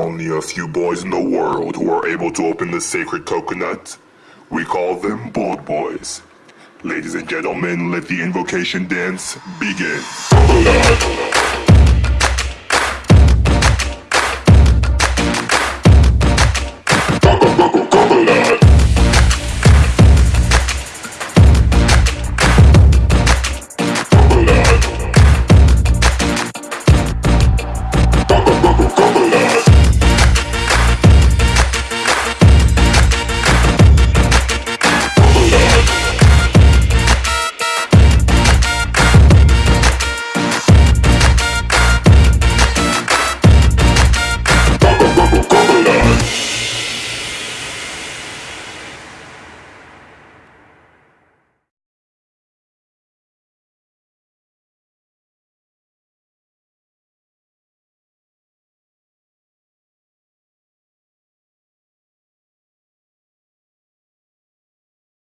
only a few boys in the world who are able to open the sacred coconut. We call them Bold Boys. Ladies and gentlemen, let the invocation dance begin.